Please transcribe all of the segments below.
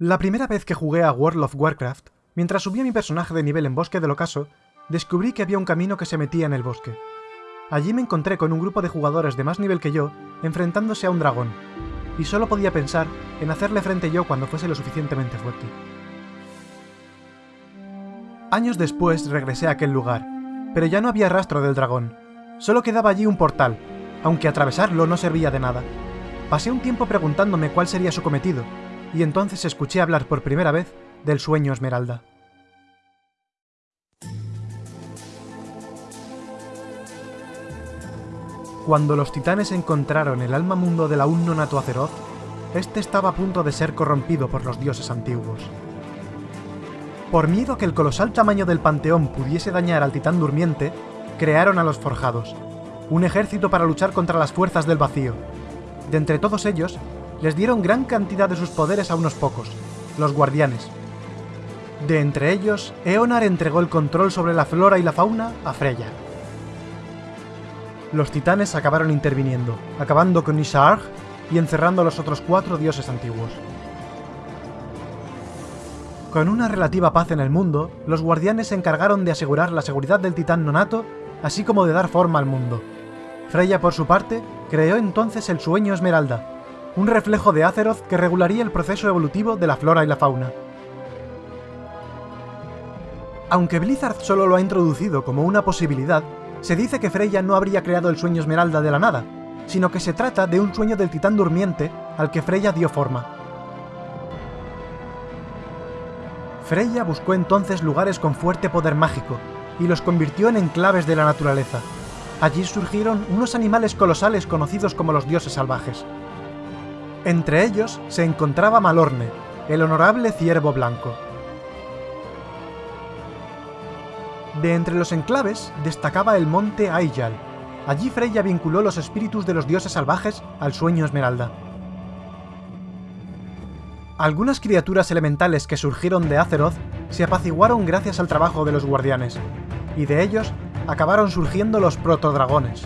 La primera vez que jugué a World of Warcraft, mientras subía mi personaje de nivel en Bosque del Ocaso, descubrí que había un camino que se metía en el bosque. Allí me encontré con un grupo de jugadores de más nivel que yo, enfrentándose a un dragón, y solo podía pensar en hacerle frente yo cuando fuese lo suficientemente fuerte. Años después regresé a aquel lugar, pero ya no había rastro del dragón. Solo quedaba allí un portal, aunque atravesarlo no servía de nada. Pasé un tiempo preguntándome cuál sería su cometido, y entonces escuché hablar por primera vez del sueño Esmeralda. Cuando los titanes encontraron el alma mundo del aún nonato Azeroth, este estaba a punto de ser corrompido por los dioses antiguos. Por miedo a que el colosal tamaño del panteón pudiese dañar al titán durmiente, crearon a los Forjados, un ejército para luchar contra las fuerzas del vacío. De entre todos ellos, les dieron gran cantidad de sus poderes a unos pocos, los guardianes. De entre ellos, Eonar entregó el control sobre la flora y la fauna a Freya. Los titanes acabaron interviniendo, acabando con Isharg y encerrando a los otros cuatro dioses antiguos. Con una relativa paz en el mundo, los guardianes se encargaron de asegurar la seguridad del titán nonato, así como de dar forma al mundo. Freya, por su parte, creó entonces el Sueño Esmeralda, un reflejo de Azeroth que regularía el proceso evolutivo de la flora y la fauna. Aunque Blizzard solo lo ha introducido como una posibilidad, se dice que Freya no habría creado el Sueño Esmeralda de la nada, sino que se trata de un sueño del titán durmiente al que Freya dio forma. Freya buscó entonces lugares con fuerte poder mágico, y los convirtió en enclaves de la naturaleza. Allí surgieron unos animales colosales conocidos como los dioses salvajes. Entre ellos se encontraba Malorne, el honorable ciervo blanco. De entre los enclaves destacaba el monte Aiyal. Allí Freya vinculó los espíritus de los dioses salvajes al sueño Esmeralda. Algunas criaturas elementales que surgieron de Azeroth se apaciguaron gracias al trabajo de los guardianes, y de ellos acabaron surgiendo los protodragones.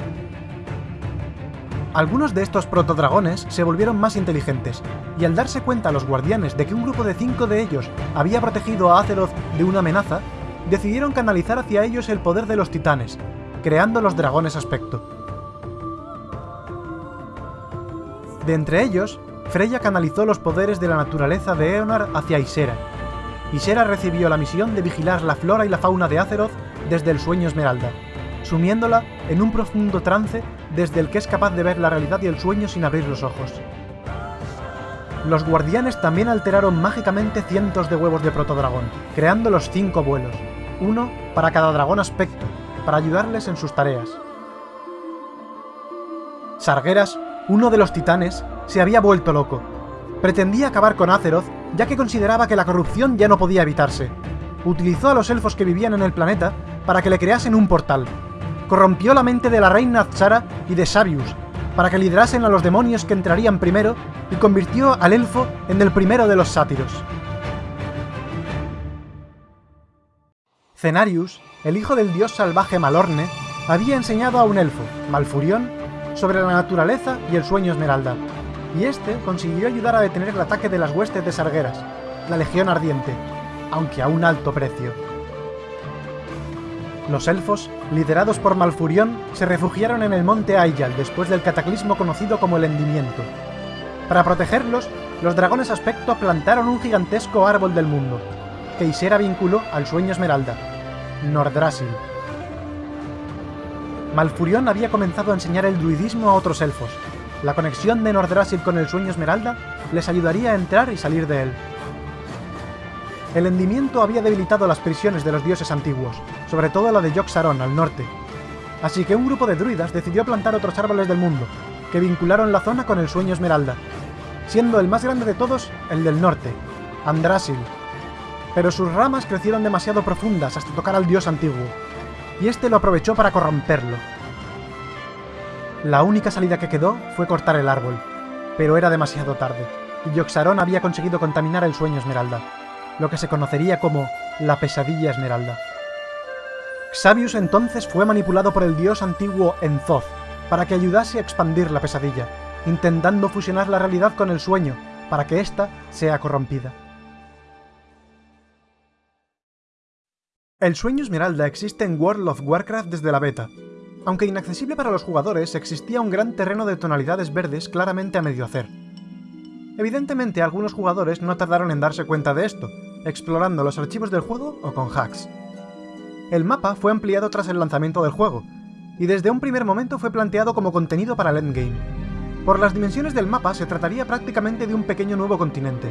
Algunos de estos protodragones se volvieron más inteligentes, y al darse cuenta los guardianes de que un grupo de cinco de ellos había protegido a Azeroth de una amenaza, decidieron canalizar hacia ellos el poder de los titanes, creando los dragones aspecto. De entre ellos, Freya canalizó los poderes de la naturaleza de Eonar hacia Isera. Isera recibió la misión de vigilar la flora y la fauna de Azeroth desde el sueño Esmeralda, sumiéndola en un profundo trance desde el que es capaz de ver la realidad y el sueño sin abrir los ojos. Los guardianes también alteraron mágicamente cientos de huevos de protodragón, creando los cinco vuelos, uno para cada dragón aspecto, para ayudarles en sus tareas. Sargeras, uno de los titanes, se había vuelto loco. Pretendía acabar con Azeroth, ya que consideraba que la corrupción ya no podía evitarse. Utilizó a los elfos que vivían en el planeta para que le creasen un portal. Corrompió la mente de la reina Azshara y de Sabius, para que liderasen a los demonios que entrarían primero, y convirtió al elfo en el primero de los sátiros. Cenarius, el hijo del dios salvaje Malorne, había enseñado a un elfo, Malfurión, sobre la naturaleza y el sueño Esmeralda, y este consiguió ayudar a detener el ataque de las huestes de Sargueras, la Legión Ardiente, aunque a un alto precio. Los elfos, liderados por Malfurión, se refugiaron en el monte Aiyal después del cataclismo conocido como el Hendimiento. Para protegerlos, los dragones aspecto plantaron un gigantesco árbol del mundo, que Isera vinculó al sueño Esmeralda, Nordrasil. Malfurión había comenzado a enseñar el druidismo a otros elfos. La conexión de Nordrasil con el sueño Esmeralda les ayudaría a entrar y salir de él. El hendimiento había debilitado las prisiones de los dioses antiguos, sobre todo la de Yogg-Saron al norte. Así que un grupo de druidas decidió plantar otros árboles del mundo, que vincularon la zona con el sueño Esmeralda, siendo el más grande de todos el del norte, Andrasil. Pero sus ramas crecieron demasiado profundas hasta tocar al dios antiguo, y este lo aprovechó para corromperlo. La única salida que quedó fue cortar el árbol, pero era demasiado tarde, y Yogg-Saron había conseguido contaminar el sueño Esmeralda lo que se conocería como la pesadilla esmeralda. Xavius entonces fue manipulado por el dios antiguo Enzoz para que ayudase a expandir la pesadilla, intentando fusionar la realidad con el sueño para que ésta sea corrompida. El sueño esmeralda existe en World of Warcraft desde la beta. Aunque inaccesible para los jugadores, existía un gran terreno de tonalidades verdes claramente a medio hacer, Evidentemente algunos jugadores no tardaron en darse cuenta de esto, explorando los archivos del juego o con hacks. El mapa fue ampliado tras el lanzamiento del juego, y desde un primer momento fue planteado como contenido para el endgame. Por las dimensiones del mapa se trataría prácticamente de un pequeño nuevo continente,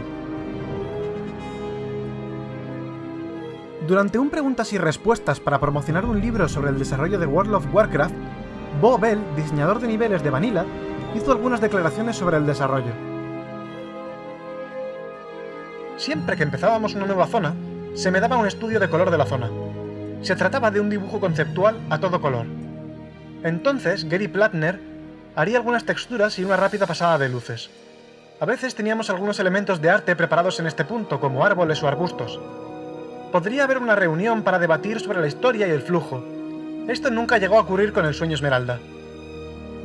Durante un preguntas y respuestas para promocionar un libro sobre el desarrollo de World of Warcraft, Bo Bell, diseñador de niveles de Vanilla, hizo algunas declaraciones sobre el desarrollo. Siempre que empezábamos una nueva zona, se me daba un estudio de color de la zona. Se trataba de un dibujo conceptual a todo color. Entonces, Gary Plattner haría algunas texturas y una rápida pasada de luces. A veces teníamos algunos elementos de arte preparados en este punto, como árboles o arbustos, podría haber una reunión para debatir sobre la historia y el flujo. Esto nunca llegó a ocurrir con el sueño Esmeralda.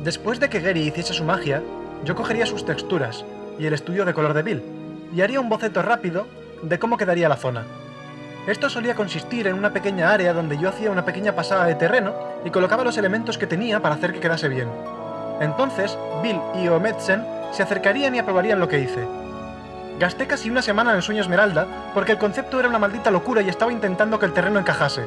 Después de que Gary hiciese su magia, yo cogería sus texturas y el estudio de color de Bill, y haría un boceto rápido de cómo quedaría la zona. Esto solía consistir en una pequeña área donde yo hacía una pequeña pasada de terreno y colocaba los elementos que tenía para hacer que quedase bien. Entonces, Bill y Omedsen se acercarían y aprobarían lo que hice, Gasté casi una semana en el sueño Esmeralda porque el concepto era una maldita locura y estaba intentando que el terreno encajase.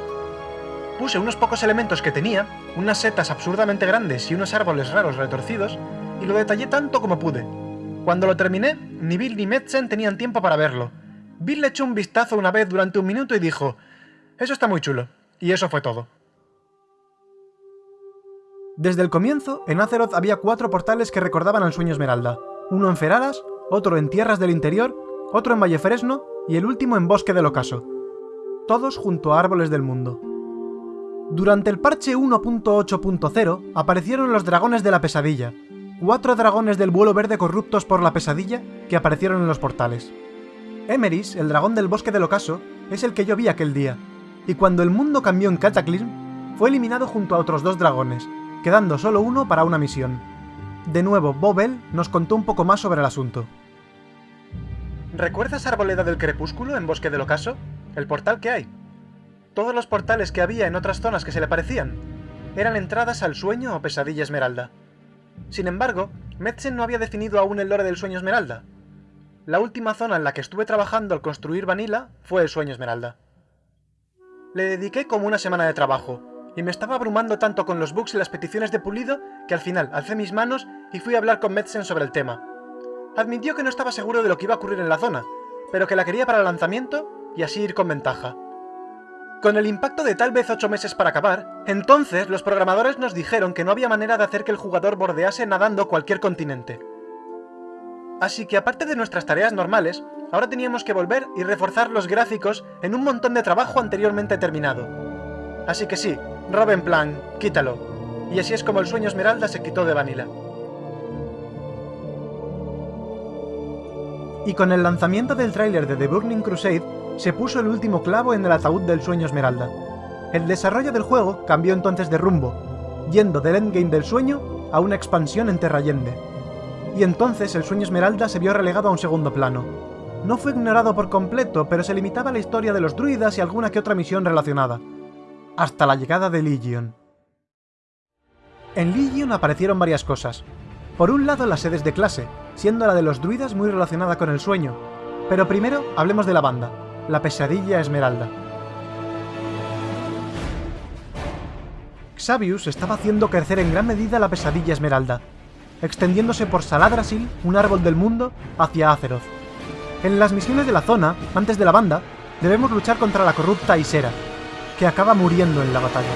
Puse unos pocos elementos que tenía, unas setas absurdamente grandes y unos árboles raros retorcidos, y lo detallé tanto como pude. Cuando lo terminé, ni Bill ni Metzen tenían tiempo para verlo. Bill le echó un vistazo una vez durante un minuto y dijo, eso está muy chulo. Y eso fue todo. Desde el comienzo, en Azeroth había cuatro portales que recordaban al sueño Esmeralda. Uno en Feradas, otro en Tierras del Interior, otro en Valle Fresno y el último en Bosque del Ocaso. Todos junto a Árboles del Mundo. Durante el parche 1.8.0 aparecieron los dragones de la pesadilla, cuatro dragones del vuelo verde corruptos por la pesadilla que aparecieron en los portales. Emeris, el dragón del bosque del ocaso, es el que yo vi aquel día, y cuando el mundo cambió en Cataclysm, fue eliminado junto a otros dos dragones, quedando solo uno para una misión. De nuevo, Bobel nos contó un poco más sobre el asunto. ¿Recuerdas Arboleda del Crepúsculo en Bosque del Ocaso? El portal que hay. Todos los portales que había en otras zonas que se le parecían eran entradas al sueño o pesadilla esmeralda. Sin embargo, Metzen no había definido aún el lore del sueño esmeralda. La última zona en la que estuve trabajando al construir Vanilla fue el sueño esmeralda. Le dediqué como una semana de trabajo, y me estaba abrumando tanto con los bugs y las peticiones de pulido que al final alcé mis manos y fui a hablar con Metzen sobre el tema, admitió que no estaba seguro de lo que iba a ocurrir en la zona, pero que la quería para el lanzamiento y así ir con ventaja. Con el impacto de tal vez 8 meses para acabar, entonces los programadores nos dijeron que no había manera de hacer que el jugador bordease nadando cualquier continente. Así que aparte de nuestras tareas normales, ahora teníamos que volver y reforzar los gráficos en un montón de trabajo anteriormente terminado. Así que sí, Robin plan, quítalo. Y así es como el sueño Esmeralda se quitó de Vanilla. y con el lanzamiento del tráiler de The Burning Crusade se puso el último clavo en el ataúd del sueño Esmeralda. El desarrollo del juego cambió entonces de rumbo, yendo del endgame del sueño a una expansión en Terrayende. Y entonces el sueño Esmeralda se vio relegado a un segundo plano. No fue ignorado por completo, pero se limitaba a la historia de los druidas y alguna que otra misión relacionada. Hasta la llegada de Legion. En Legion aparecieron varias cosas. Por un lado las sedes de clase, siendo la de los druidas muy relacionada con el sueño. Pero primero hablemos de la banda, la pesadilla esmeralda. Xavius estaba haciendo crecer en gran medida la pesadilla esmeralda, extendiéndose por Saladrasil, un árbol del mundo, hacia Azeroth. En las misiones de la zona, antes de la banda, debemos luchar contra la corrupta Isera, que acaba muriendo en la batalla.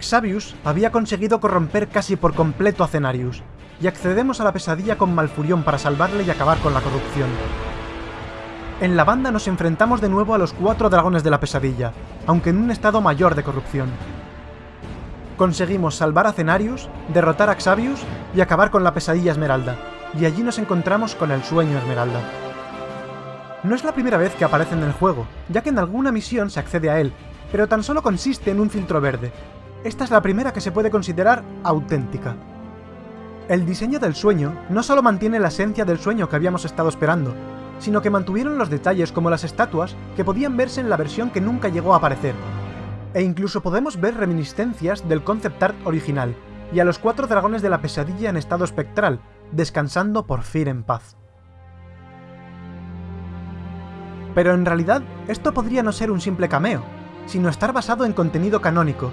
Xavius había conseguido corromper casi por completo a Cenarius, y accedemos a la pesadilla con Malfurión para salvarle y acabar con la corrupción. En la banda nos enfrentamos de nuevo a los cuatro dragones de la pesadilla, aunque en un estado mayor de corrupción. Conseguimos salvar a Cenarius, derrotar a Xavius y acabar con la pesadilla Esmeralda, y allí nos encontramos con el sueño Esmeralda. No es la primera vez que aparece en el juego, ya que en alguna misión se accede a él, pero tan solo consiste en un filtro verde. Esta es la primera que se puede considerar auténtica. El diseño del sueño no solo mantiene la esencia del sueño que habíamos estado esperando, sino que mantuvieron los detalles como las estatuas que podían verse en la versión que nunca llegó a aparecer. E incluso podemos ver reminiscencias del concept art original, y a los cuatro dragones de la pesadilla en estado espectral, descansando por fin en paz. Pero en realidad, esto podría no ser un simple cameo, sino estar basado en contenido canónico.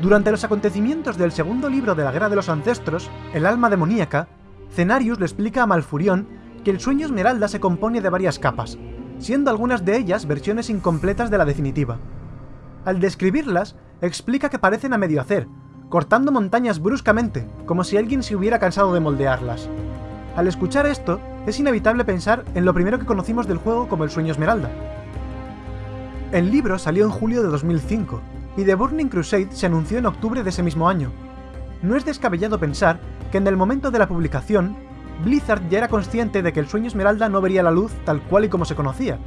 Durante los acontecimientos del segundo libro de la Guerra de los Ancestros, El alma demoníaca, Cenarius le explica a Malfurión que el sueño Esmeralda se compone de varias capas, siendo algunas de ellas versiones incompletas de la definitiva. Al describirlas, explica que parecen a medio hacer, cortando montañas bruscamente, como si alguien se hubiera cansado de moldearlas. Al escuchar esto, es inevitable pensar en lo primero que conocimos del juego como el sueño Esmeralda. El libro salió en julio de 2005, y The Burning Crusade se anunció en octubre de ese mismo año. No es descabellado pensar que en el momento de la publicación, Blizzard ya era consciente de que el sueño Esmeralda no vería la luz tal cual y como se conocía,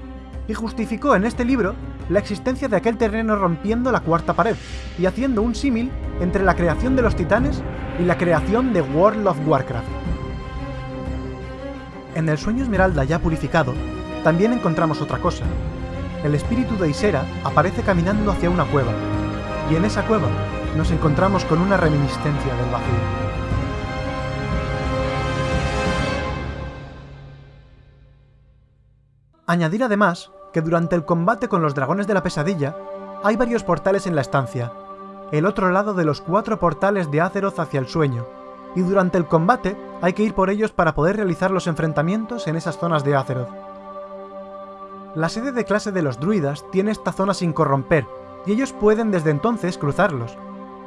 y justificó en este libro la existencia de aquel terreno rompiendo la cuarta pared, y haciendo un símil entre la creación de los titanes y la creación de World of Warcraft. En el sueño Esmeralda ya purificado, también encontramos otra cosa. El espíritu de Isera aparece caminando hacia una cueva, y en esa cueva nos encontramos con una reminiscencia del vacío. Añadir además que durante el combate con los dragones de la pesadilla, hay varios portales en la estancia, el otro lado de los cuatro portales de Azeroth hacia el sueño, y durante el combate hay que ir por ellos para poder realizar los enfrentamientos en esas zonas de Azeroth. La sede de clase de los druidas tiene esta zona sin corromper, y ellos pueden desde entonces cruzarlos,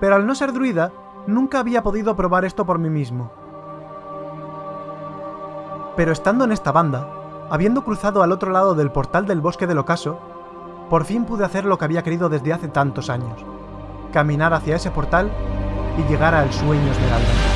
pero al no ser druida, nunca había podido probar esto por mí mismo. Pero estando en esta banda, habiendo cruzado al otro lado del portal del bosque del ocaso, por fin pude hacer lo que había querido desde hace tantos años, caminar hacia ese portal y llegar al sueño esmeralda.